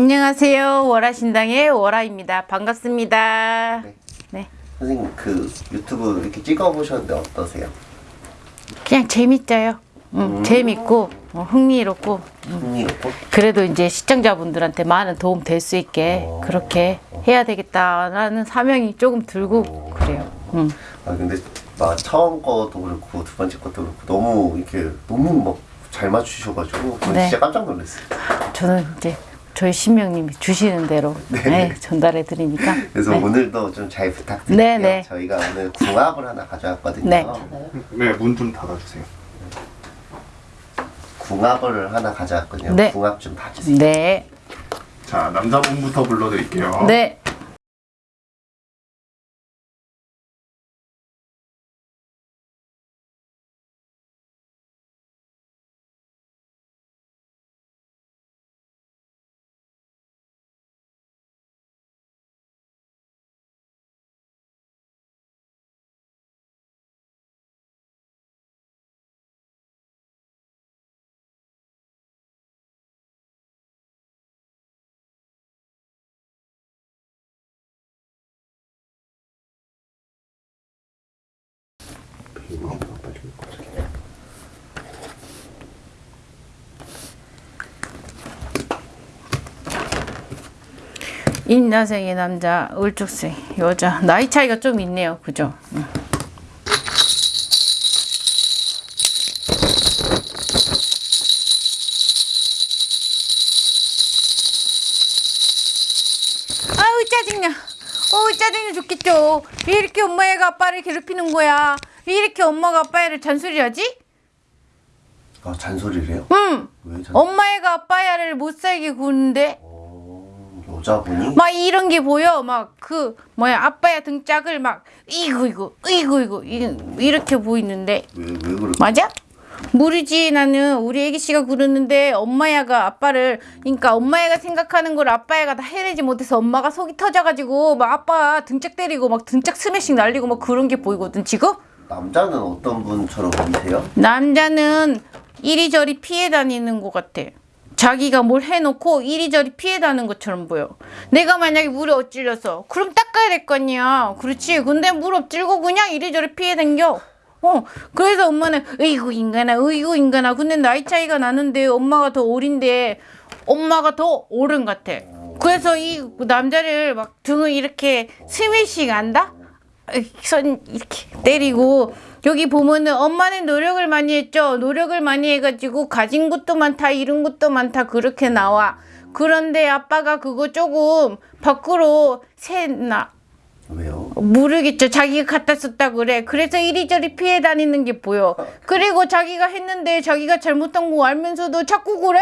안녕하세요. 월화신당의 월화입니다. 반갑습니다. 네. 네. 선생님 그 유튜브 이렇게 찍어보셨는데 어떠세요? 그냥 재밌어요. 음, 재밌고 어, 흥미롭고 흥미롭고? 그래도 이제 시청자분들한테 많은 도움 될 수 있게 어. 그렇게 해야 되겠다라는 사명이 조금 들고 그래요. 음. 아 근데 막 처음 것도 그렇고 두 번째 것도 그렇고 너무 이렇게 너무 막 잘 맞추셔가지고 네. 진짜 깜짝 놀랐어요. 저는 이제 저희 신명님이 주시는 대로 네, 전달해 드리니까 그래서 네. 오늘도 좀 잘 부탁드릴게요. 네, 네. 저희가 오늘 궁합을 하나 가져왔거든요. 네. 네, 문 좀 닫아주세요. 궁합을 하나 가져왔거든요. 네. 궁합 좀 봐주세요. 네. 자, 남자분부터 불러드릴게요. 네. 인나생의 남자, 을죽생 여자 나이 차이가 좀 있네요. 그죠? 짜증나. 어우 짜증나 죽겠죠. 왜 이렇게 엄마 애가 아빠를 괴롭히는 거야? 왜 이렇게 엄마가 아빠애를 잔소리하지? 아 잔소리를 해요? 응. 왜 잔? 엄마애가 아빠애를 못 살게 구는데 어, 여자분이? 막 이런 게 보여. 막 그 뭐야 아빠야 등짝을 막 이거 이거 이거 이거 이- 이렇게 보이는데 왜, 왜 그래? 맞아? 모르지 나는 우리 애기 씨가 그러는데 엄마야가 아빠를 그러니까 엄마야가 생각하는 걸 아빠야가 다 해내지 못해서 엄마가 속이 터져가지고 막 아빠 등짝 때리고 막 등짝 스매싱 날리고 막 그런 게 보이거든 지금 남자는 어떤 분처럼 보이세요? 남자는 이리저리 피해 다니는 것 같아. 자기가 뭘 해놓고 이리저리 피해 다니는 것처럼 보여. 내가 만약에 물에 엎질려서 그럼 닦아야 될 거 아니야. 그렇지? 근데 물 엎질고 그냥 이리저리 피해 다녀 어 그래서 엄마는 으이구 인간아 으이구 인간아. 근데 나이 차이가 나는데 엄마가 더 어린데 엄마가 더 어른 같아. 그래서 이 남자를 막 등을 이렇게 스매싱 한다 손 이렇게 때리고 여기 보면은 엄마는 노력을 많이 했죠. 노력을 많이 해가지고 가진 것도 많다, 잃은 것도 많다 그렇게 나와. 그런데 아빠가 그거 조금 밖으로 새나 왜요? 모르겠죠. 자기가 갖다 썼다 그래. 그래서 이리저리 피해 다니는 게 보여. 그리고 자기가 했는데 자기가 잘못한 거 알면서도 자꾸 그래.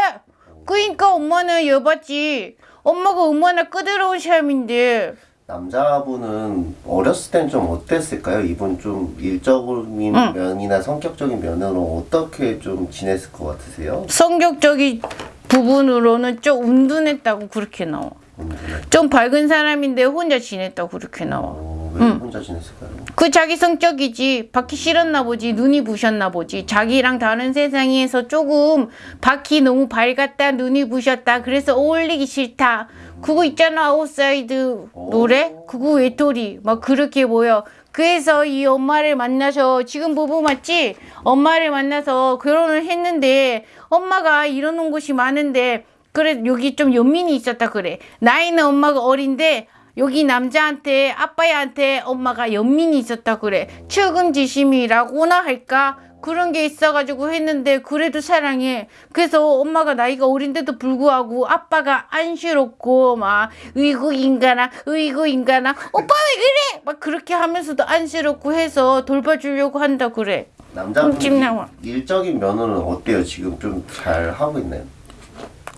그러니까 엄마는 여봤지. 엄마가 얼마나 끄드러운 사람인데. 남자분은 어렸을 땐 좀 어땠을까요? 이분 좀 일적인 면이나 성격적인 면으로 어떻게 좀 지냈을 것 같으세요? 성격적인 부분으로는 좀 은둔했다고 그렇게 나와. 분들은? 좀 밝은 사람인데 혼자 지냈다고 그렇게 나와. 어, 왜 혼자 지냈을까요? 그 자기 성격이지. 받기 싫었나 보지. 눈이 부셨나 보지. 자기랑 다른 세상에서 조금 받기 너무 밝았다. 눈이 부셨다. 그래서 어울리기 싫다. 그거 있잖아. 아웃사이더 노래? 그거 외톨이. 막 그렇게 보여. 그래서 이 엄마를 만나서 지금 부부 맞지? 엄마를 만나서 결혼을 했는데 엄마가 이러는 곳이 많은데 그래 여기 좀 연민이 있었다 그래. 나이는 엄마가 어린데 여기 남자한테 아빠한테 엄마가 연민이 있었다 그래 추금지심이라고나 할까 그런 게 있어가지고 했는데 그래도 사랑해 그래서 엄마가 나이가 어린데도 불구하고 아빠가 안쓰럽고 막 으이구 인간아 으이구 인간아 오빠 왜 그래 막 그렇게 하면서도 안쓰럽고 해서 돌봐주려고 한다 그래 남자분 나와. 일적인 면으로는 어때요? 지금 좀 잘 하고 있나요?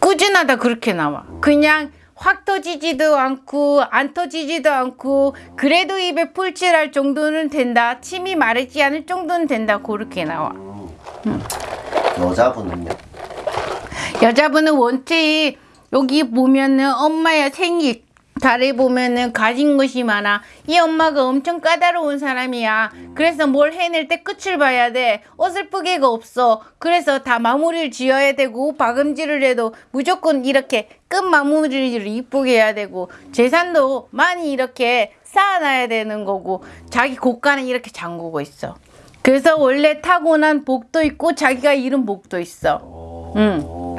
꾸준하다 그렇게 나와. 그냥 확 터지지도 않고 안 터지지도 않고 그래도 입에 풀칠할 정도는 된다. 침이 마르지 않을 정도는 된다. 그렇게 나와. 여자분은요? 여자분은 원체 여기 보면은 엄마야 생일 잘해보면은 가진 것이 많아. 이 엄마가 엄청 까다로운 사람이야. 그래서 뭘 해낼 때 끝을 봐야 돼. 어설프게가 없어. 그래서 다 마무리를 지어야 되고 박음질을 해도 무조건 이렇게 끝 마무리를 이쁘게 해야 되고 재산도 많이 이렇게 쌓아놔야 되는 거고 자기 고가는 이렇게 잠그고 있어. 그래서 원래 타고난 복도 있고 자기가 잃은 복도 있어. 어,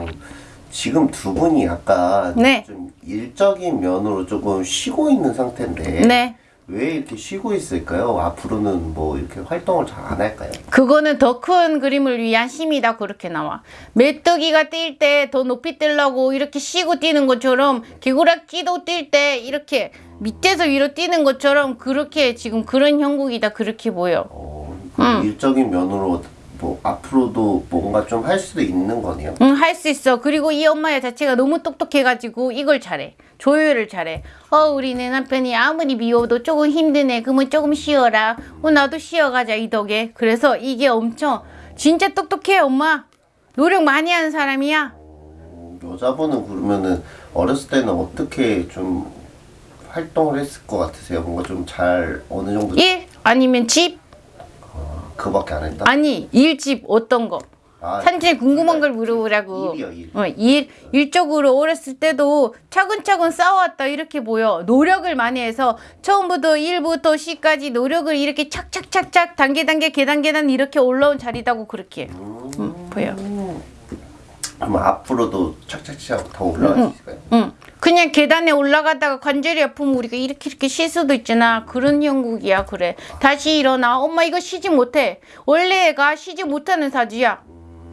지금 두 분이 약간 네. 좀 일적인 면으로 조금 쉬고 있는 상태인데 네. 왜 이렇게 쉬고 있을까요? 앞으로는 뭐 이렇게 활동을 잘 안 할까요? 그거는 더 큰 그림을 위한 힘이다 그렇게 나와 메뚜기가 뛸 때 더 높이 뛰려고 이렇게 쉬고 뛰는 것처럼 개구락지도 뛸 때 이렇게 밑에서 위로 뛰는 것처럼 그렇게 지금 그런 형국이다 그렇게 보여 어, 그 일적인 면으로 뭐 앞으로도 뭔가 좀 할 수도 있는 거네요. 응 할 수 있어. 그리고 이 엄마 자체가 너무 똑똑해가지고 이걸 잘해. 조율을 잘해. 어 우리 내 남편이 아무리 미워도 조금 힘드네. 그러면 조금 쉬어라. 어 나도 쉬어가자 이 덕에. 그래서 이게 엄청 진짜 똑똑해 엄마. 노력 많이 하는 사람이야. 어, 여자분은 그러면은 어렸을 때는 어떻게 좀 활동을 했을 것 같으세요? 뭔가 좀 잘 어느 정도 일 아니면 집 그밖에 안 했다? 아니 일집 어떤 거? 아, 산진이 궁금한 걸 물어보라고. 일이요, 일. 어, 일 일적으로 어렸을 때도 차근차근 쌓아왔다 이렇게 보여. 노력을 많이 해서 처음부터 1부터 10까지 노력을 이렇게 착착착착 단계 단계 계단 계단 이렇게 올라온 자리다고 그렇게. 음, 보여 그럼 앞으로도 착착착 더 올라갈 수 있을까요? 응. 그냥 계단에 올라가다가 관절이 아프면 우리가 이렇게 이렇게 쉴 수도 있잖아. 그런 형국이야, 그래. 다시 일어나. 엄마 이거 쉬지 못해. 원래 애가 쉬지 못하는 사주야.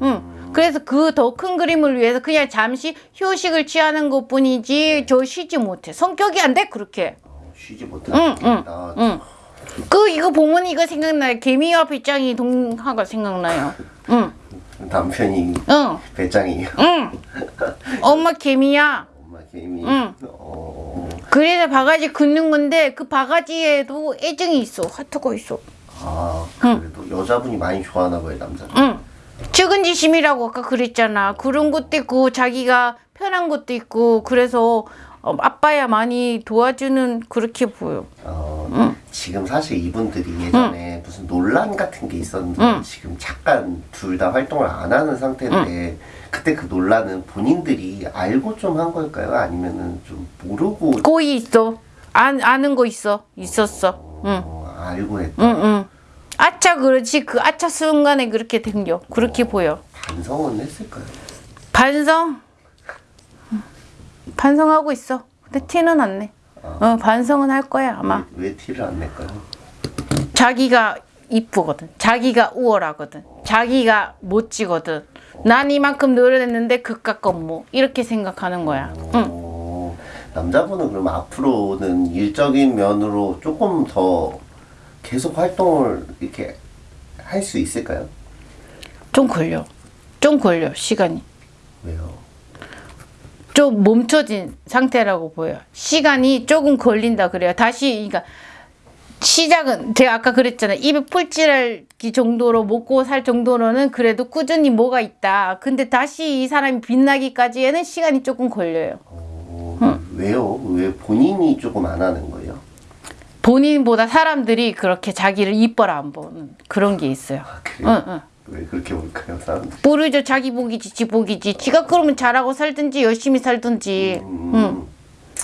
응. 그래서 그 더 큰 그림을 위해서 그냥 잠시 휴식을 취하는 것 뿐이지 저 쉬지 못해. 성격이 안 돼, 그렇게. 쉬지 못하는 응, 응, 아, 응. 그 이거 보면 이거 생각나요. 개미와 배짱이 동화가 생각나요. 응, 남편이 응, 배짱이에요. 응. 엄마 개미야. 엄마 개미. 응. 어, 그래서 바가지 긋는 건데 그 바가지에도 애정이 있어 하트가 있어 아 그래도 여자분이 많이 좋아하나 봐요 남자. 응 측은지심이라고 아까 그랬잖아 그런 것도 있고 자기가 편한 것도 있고 그래서 어, 아빠야 많이 도와주는 그렇게 보여 어, 지금 사실 이분들이 예전에 무슨 논란 같은 게 있었는데 지금 잠깐 둘 다 활동을 안 하는 상태인데 그때 그 논란은 본인들이 알고 좀 한 걸까요? 아니면은 좀 모르고 고이 있어. 안, 아는 거 있어. 있었어. 응. 어, 알고 했다. 응, 응. 아차 그렇지? 그 아차 순간에 그렇게 된겨. 그렇게 보여. 반성은 했을까요? 반성? 응. 반성하고 있어. 근데 티는 안 내 어, 반성은 할 거야 아마 왜, 왜 티를 안 낼까요? 자기가 이쁘거든. 자기가 우월하거든. 자기가 멋지거든. 난 이만큼 노력했는데 그깟 건뭐 이렇게 생각하는 거야. 응. 어, 남자분은 그럼 앞으로는 일적인 면으로 조금 더 계속 활동을 이렇게 할 수 있을까요? 좀 걸려. 좀 걸려 시간이. 왜요? 좀 멈춰진 상태라고 보여. 시간이 조금 걸린다 그래요. 다시 그러니까 시작은 제가 아까 그랬잖아요. 입에 풀칠할 기 정도로 먹고 살 정도로는 그래도 꾸준히 뭐가 있다. 근데 다시 이 사람이 빛나기까지에는 시간이 조금 걸려요. 어, 왜요? 왜 본인이 조금 안 하는 거예요? 본인보다 사람들이 그렇게 자기를 이뻐라 안 보는 그런 게 있어요. 아, 그래요? 응, 응. 왜 그렇게 볼까요, 사람들이? 모르죠. 자기 복이지, 지 복이지. 지가 그러면 잘하고 살든지 열심히 살든지. 응.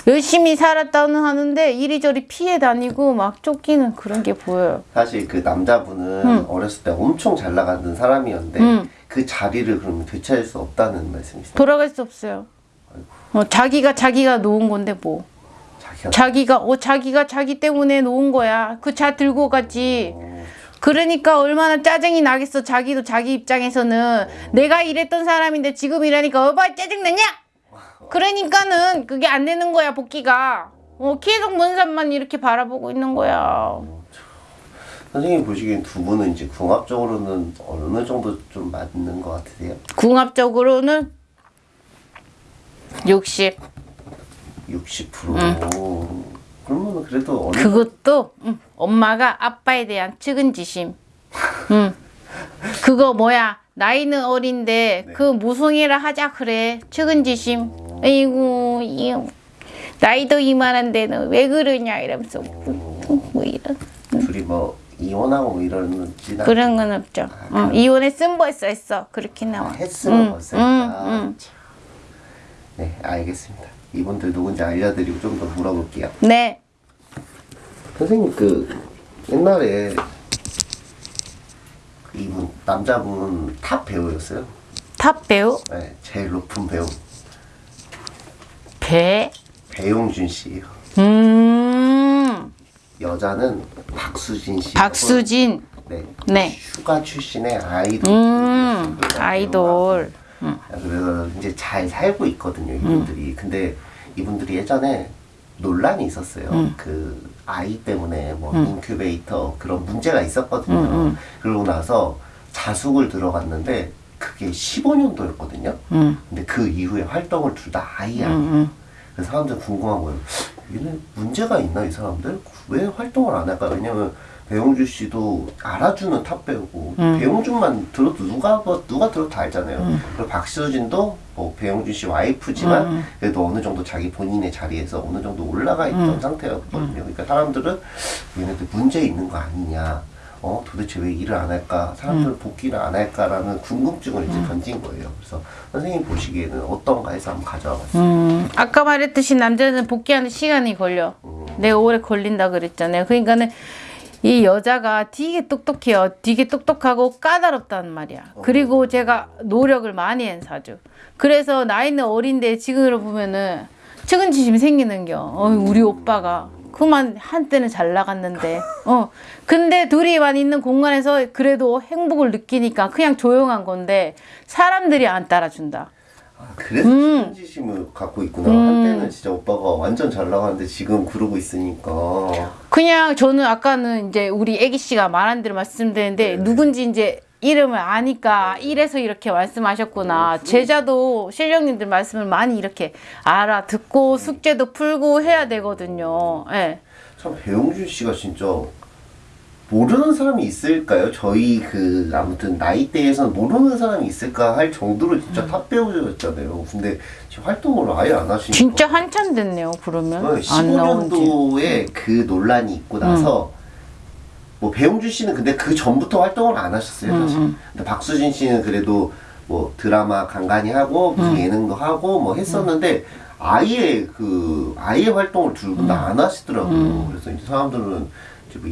열심히 살았다는 하는데 이리저리 피해 다니고 막 쫓기는 그런 게 보여요. 사실 그 남자분은 어렸을 때 엄청 잘 나가는 사람이었는데 응. 그 자리를 그러면 되찾을 수 없다는 말씀이시죠? 돌아갈 수 없어요. 어, 자기가 자기가 놓은 건데 뭐. 자기가 자기가 어 자기가 자기 때문에 놓은 거야. 그 차 들고 가지. 그러니까 얼마나 짜증이 나겠어. 자기도 자기 입장에서는 내가 이랬던 사람인데 지금 이러니까 어봐 짜증 나냐? 그러니까는 그게 안 되는 거야 복귀가. 어 계속 먼 산만 이렇게 바라보고 있는 거야. 선생님 보시기엔 두 분은 이제 궁합적으로는 어느 정도 좀 맞는 것 같으세요? 궁합적으로는 60. 60%. 그러면 그래도 어느 그것도 응, 엄마가 아빠에 대한 측은지심. 응. 그거 뭐야? 나이는 어린데 그 무성애라 하자 그래. 측은지심. 아이고 이 나이도 이만한데 너왜 그러냐 이러면서 뭐 이런 둘이 뭐 이혼하고 뭐 이러는지 그런 건 없죠. 어, 이혼했음 벌써 했어 그렇게 아, 나와. 했으면 응, 벌써 응. 응. 네, 알겠습니다. 이분들 누군지 알려드리고 좀 더 물어볼게요. 네. 선생님 그 옛날에 그 이분 남자분 탑 배우였어요. 탑 배우 네, 제일 높은 배우 배. 배용준 씨예요. 음. 여자는 박수진 씨. 박수진. 네. 네. 슈가 출신의 아이돌. 음. 아이돌. 그래서 이제 잘 살고 있거든요 이분들이. 근데 이분들이 예전에 논란이 있었어요. 그 아이 때문에 뭐 인큐베이터 그런 문제가 있었거든요. 그러고 나서 자숙을 들어갔는데 그게 15년도였거든요. 음. 근데 그 이후에 활동을 둘 다 아예 안. 음. 그래서 사람들 궁금한 거예요. 얘네 문제가 있나 이 사람들? 왜 활동을 안 할까? 왜냐면 배용준 씨도 알아주는 탑 배우고 배용준만 들어도 누가 뭐- 누가 들어도 다 알잖아요. 그리고 박수진도 뭐 배용준 씨 와이프지만 그래도 어느 정도 자기 본인의 자리에서 어느 정도 올라가 있던 상태였거든요. 그러니까 사람들은 얘네들 문제 있는 거 아니냐? 어 도대체 왜 일을 안 할까? 사람들은 복귀를 안 할까라는 궁금증을 이제 던진 거예요. 그래서 선생님 보시기에는 어떤가 해서 한번 가져와 봤어요. 음, 아까 말했듯이 남자는 복귀하는 시간이 걸려. 내가 오래 걸린다 그랬잖아요. 그러니까는 이 여자가 되게 똑똑해요. 되게 똑똑하고 까다롭단 말이야. 그리고 제가 노력을 많이 한 사주. 그래서 나이는 어린데 지금으로 보면은 측은지심이 생기는겨. 어, 우리 오빠가. 그만 한때는 잘 나갔는데. 어. 근데 둘이만 있는 공간에서 그래도 행복을 느끼니까 그냥 조용한 건데 사람들이 안 따라준다. 아, 그래서 음. 신지심을 갖고 있구나. 한때는 진짜 오빠가 완전 잘 나가는데 지금 그러고 있으니까. 그냥 저는 아까는 이제 우리 애기 씨가 말한 대로 말씀드렸는데 네. 누군지 이제 이름을 아니까 이래서 이렇게 말씀하셨구나. 제자도 신령님들 말씀을 많이 이렇게 알아듣고 숙제도 풀고 해야 되거든요. 예. 참 배용준 씨가 진짜 모르는 사람이 있을까요? 저희 그 아무튼 나이대에서는 모르는 사람이 있을까 할 정도로 음. 진짜 탑 배우였잖아요. 근데 지금 활동을 아예 안 하시니까. 진짜 한참 됐네요. 그러면 안 나온 지. 15년도에 그 논란이 있고 나서 뭐 배용준 씨는 근데 그 전부터 활동을 안 하셨어요 음, 사실. 근데 박수진 씨는 그래도 뭐 드라마 간간히 하고 무슨 음. 예능도 하고 뭐 했었는데 아예 그 아예 활동을 둘 음. 다안 하시더라고요. 그래서 이제 사람들은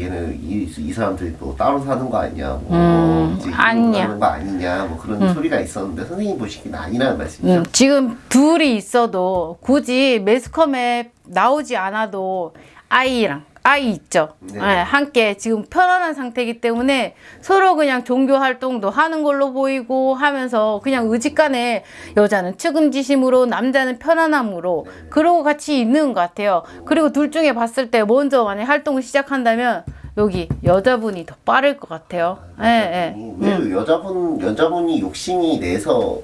얘는 이, 이 사람들이 또 따로 사는 거 아니냐, 뭐 음, 이제. 하는 거 아니냐, 뭐 그런 소리가 있었는데 선생님 보시기는 아니라는 말씀이죠. 음, 지금 둘이 있어도 굳이 매스컴에 나오지 않아도 아이랑 아이 있죠. 네. 예, 함께 지금 편안한 상태이기 때문에 서로 그냥 종교 활동도 하는 걸로 보이고 하면서 그냥 의지간에 여자는 측음지심으로 남자는 편안함으로 그러고 같이 있는 것 같아요. 그리고 둘 중에 봤을 때 먼저 만약 활동을 시작한다면 여기 여자분이 더 빠를 것 같아요. 예, 예. 왜 여자분 여자분이 욕심이 내서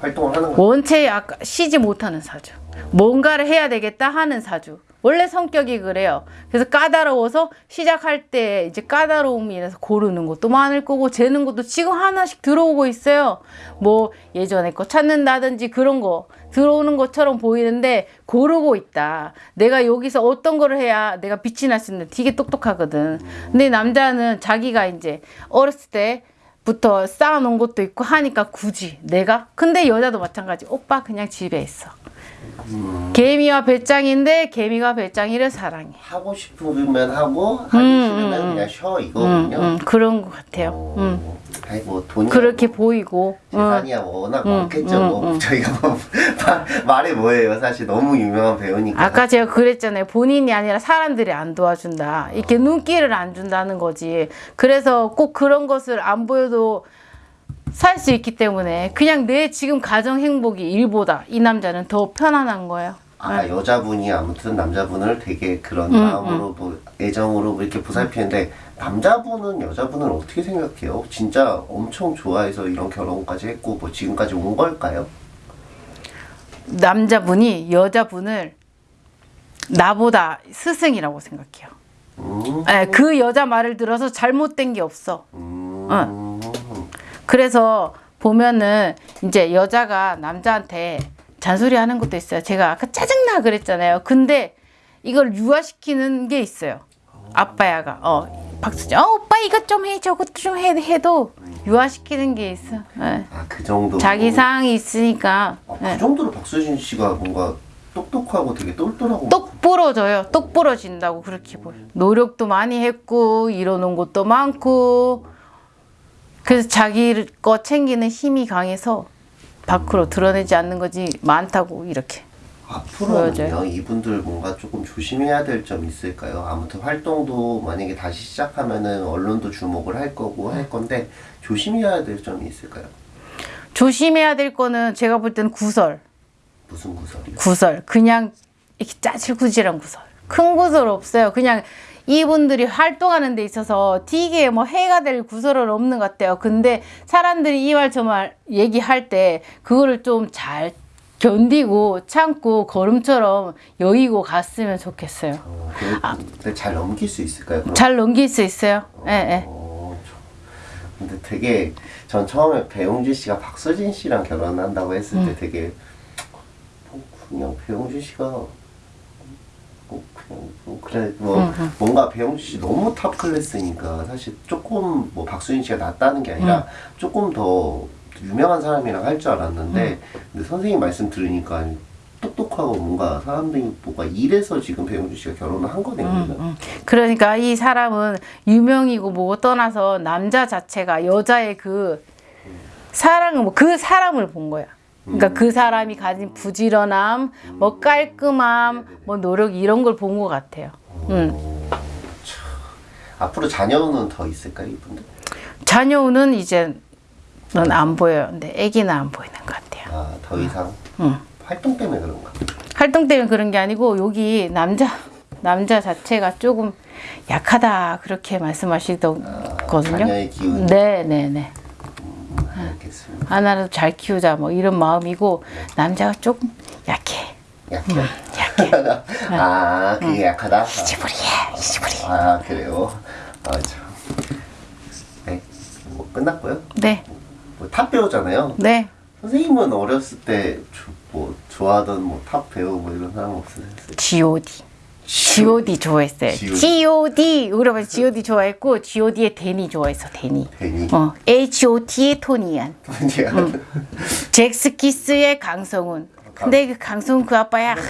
활동을 하는 거예요? 원체 아까 쉬지 못하는 사주. 뭔가를 해야 되겠다 하는 사주. 원래 성격이 그래요. 그래서 까다로워서 시작할 때 이제 까다로움이 인해서 고르는 것도 많을 거고 재는 것도 지금 하나씩 들어오고 있어요. 뭐 예전에 거 찾는다든지 그런 거 들어오는 것처럼 보이는데 고르고 있다. 내가 여기서 어떤 거를 해야 내가 빛이 날 수 있는데 되게 똑똑하거든. 근데 남자는 자기가 이제 어렸을 때 부터 쌓아놓은 것도 있고 하니까 굳이 내가 근데 여자도 마찬가지 오빠 그냥 집에 있어 개미와 배짱인데 개미가 배짱이를 사랑해 하고 싶으면 하고 하기 싫으면 그냥 쉬어 음, 이거군요. 음, 그런 것 같아요 어, 음. 아이 뭐 돈이 그렇게 보이고 음. 재산이야 뭐 워낙 많겠죠. 뭐 저희가 뭐 말이 뭐예요. 사실 너무 유명한 배우니까. 아까 제가 그랬잖아요 본인이 아니라 사람들이 안 도와준다 이렇게 눈길을 안 준다는 거지 그래서 꼭 그런 것을 안 보여도 살 수 있기 때문에 그냥 내 지금 가정 행복이 일보다 이 남자는 더 편안한 거예요 아 여자분이 아무튼 남자분을 되게 그런 음, 마음으로 뭐 애정으로 뭐 이렇게 보살피는데 남자분은 여자분을 어떻게 생각해요? 진짜 엄청 좋아해서 이런 결혼까지 했고 뭐 지금까지 온 걸까요? 남자분이 여자분을 나보다 스승이라고 생각해요. 음, 예, 그 여자 말을 들어서 잘못된 게 없어. 음, 그래서 보면은 이제 여자가 남자한테 잔소리 하는 것도 있어요. 제가 아까 짜증나 그랬잖아요. 근데 이걸 유화시키는 게 있어요. 아빠야가 어 박수죠. 어, 오빠 이것 좀 해, 저것 좀 해, 해도 유화시키는 게 있어. 예. 아그 정도. 자기 사항이 있으니까 아, 예. 그 정도로 박수진 씨가 뭔가 똑똑하고 되게 똘똘하고. 똑 부러져요. 똑 부러진다고 그렇게 보여. 노력도 많이 했고 이뤄놓은 것도 많고 그래서 자기 거 챙기는 힘이 강해서 밖으로 드러내지 않는 거지 많다고 이렇게. 앞으로는요. 이분들 뭔가 조금 조심해야 될 점이 있을까요? 아무튼 활동도 만약에 다시 시작하면은 언론도 주목을 할 거고 할 건데 조심해야 될 점이 있을까요? 조심해야 될 거는 제가 볼 때는 구설. 무슨 구설이요? 구설. 그냥 이렇게 짜질구질한 구설. 큰 구설 없어요. 그냥 이분들이 활동하는 데 있어서 되게 뭐 해가 될 구설은 없는 것 같아요. 근데 사람들이 이 말 저 말 얘기할 때 그거를 좀 잘 견디고 참고 걸음처럼 여의고 갔으면 좋겠어요. 어, 그, 근데 잘 넘길 수 있을까요? 그럼? 잘 넘길 수 있어요. 예, 예. 어, 저- 근데 되게 전 처음에 배용준 씨가 박서진 씨랑 결혼한다고 했을 음. 때 되게 어, 그냥 배용준 씨가 뭐 뭐 그래 뭐 음, 뭔가 배용준 씨 너무 탑 클래스니까 사실 조금 뭐 박수진 씨가 낫다는 게 아니라 음. 조금 더 유명한 사람이랑 할 줄 알았는데 음. 근데 선생님 말씀 들으니까 똑똑하고 뭔가 사람들이 뭐가 이래서 지금 배용준 씨가 결혼을 한 거네요. 그러면. 음. 그러니까 이 사람은 유명이고 뭐고 떠나서 남자 자체가 여자의 그 사랑을 뭐 그 사람을 본 거야. 그러니까 그 사람이 가진 부지런함, 뭐 깔끔함, 뭐 노력 이런 걸 본 것 같아요. 음. 어, 참. 앞으로 자녀는 더 있을까요, 이분들? 자녀는 이제 넌안 보여요. 근데 아기는 안 보이는 것 같아요. 아, 더 이상 음. 활동 때문에 그런가? 활동 때문에 그런 게 아니고 여기 남자 남자 자체가 조금 약하다 그렇게 말씀하시더거든요. 자녀의 기운. 네, 네, 네. 알겠습니다. 하나라도 잘 키우자 뭐 이런 마음이고 남자가 조금 약해. 약해. 약해. 아, 그게 약하다. 시부리해. 시부리. 아, 그래요. 아, 참. 네, 뭐 끝났고요. 네. 뭐 탑 배우잖아요. 네. 선생님은 어렸을 때 뭐 좋아하던 뭐 탑 배우 뭐 이런 사람 없으세요? G.O.D. G.O.D 좋아했어요. G.O.D. 아버지 G.O.D 좋아했고 G.O.D의 데니 좋아했어. 데니. 괜히. 어, H.O.T의 토니안. 아니야. 잭스키스의 강성훈. 근데 그 강성훈 그 아빠야. 네,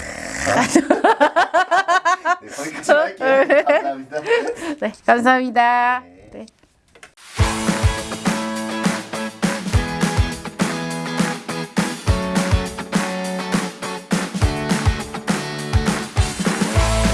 거기까지 할게요. 감사합니다. 네, 감사합니다.